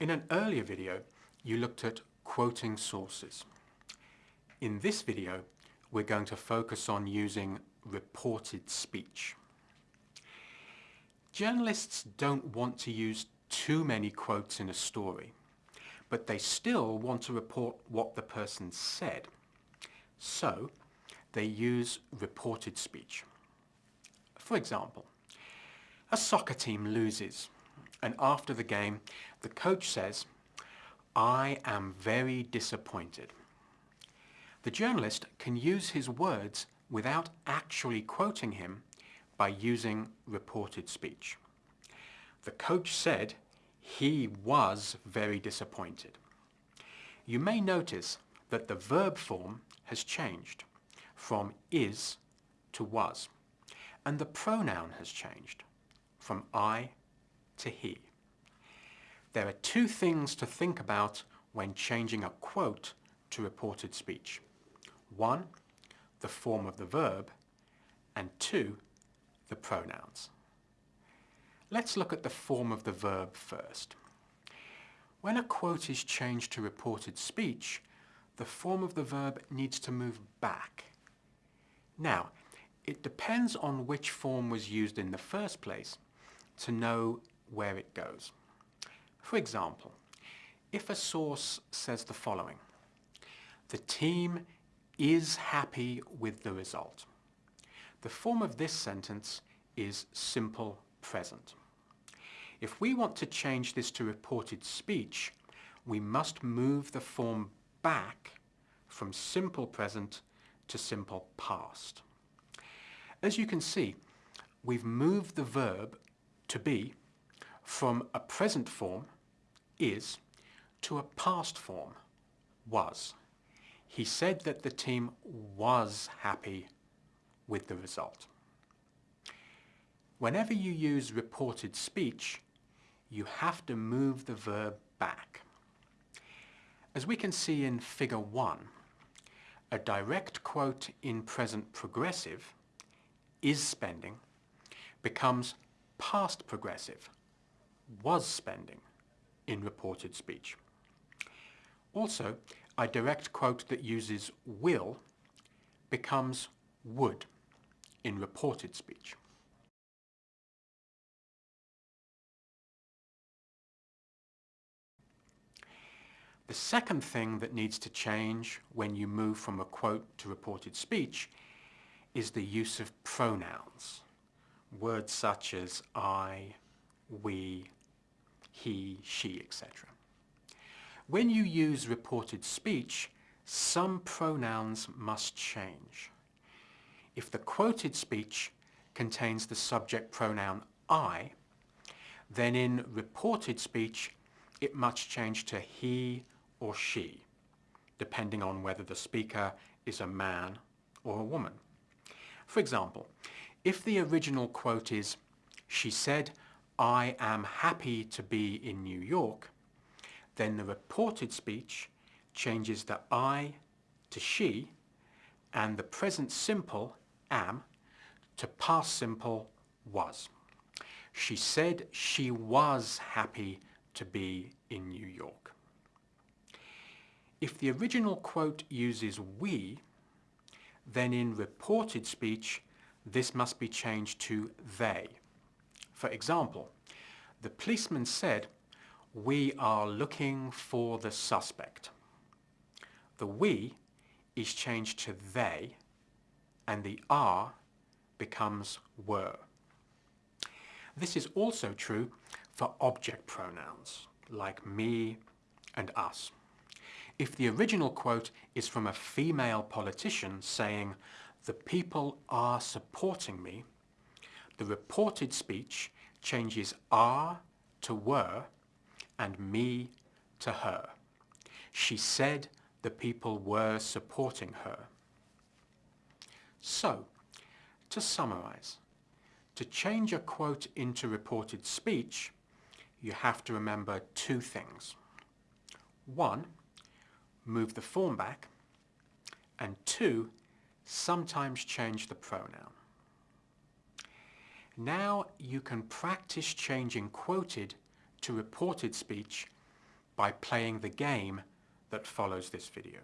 In an earlier video, you looked at quoting sources. In this video, we're going to focus on using reported speech. Journalists don't want to use too many quotes in a story, but they still want to report what the person said. So, they use reported speech. For example, a soccer team loses and after the game the coach says, I am very disappointed. The journalist can use his words without actually quoting him by using reported speech. The coach said he was very disappointed. You may notice that the verb form has changed from is to was and the pronoun has changed from I to he. There are two things to think about when changing a quote to reported speech. One, the form of the verb, and two, the pronouns. Let's look at the form of the verb first. When a quote is changed to reported speech, the form of the verb needs to move back. Now, it depends on which form was used in the first place to know where it goes. For example, if a source says the following, the team is happy with the result. The form of this sentence is simple present. If we want to change this to reported speech, we must move the form back from simple present to simple past. As you can see, we've moved the verb to be from a present form, is, to a past form, was. He said that the team was happy with the result. Whenever you use reported speech, you have to move the verb back. As we can see in figure 1, a direct quote in present progressive, is spending, becomes past progressive, was spending, in reported speech. Also, a direct quote that uses will becomes would in reported speech. The second thing that needs to change when you move from a quote to reported speech is the use of pronouns. Words such as I, we, he, she, etc. When you use reported speech, some pronouns must change. If the quoted speech contains the subject pronoun I, then in reported speech it must change to he or she, depending on whether the speaker is a man or a woman. For example, if the original quote is, she said, I am happy to be in New York, then the reported speech changes the I to she and the present simple, am, to past simple, was. She said she was happy to be in New York. If the original quote uses we, then in reported speech this must be changed to they. For example, the policeman said, we are looking for the suspect. The we is changed to they and the are becomes were. This is also true for object pronouns like me and us. If the original quote is from a female politician saying, the people are supporting me, the reported speech changes are to were and me to her. She said the people were supporting her. So, to summarize, to change a quote into reported speech, you have to remember two things. One, move the form back, and two, sometimes change the pronoun. Now you can practice changing quoted to reported speech by playing the game that follows this video.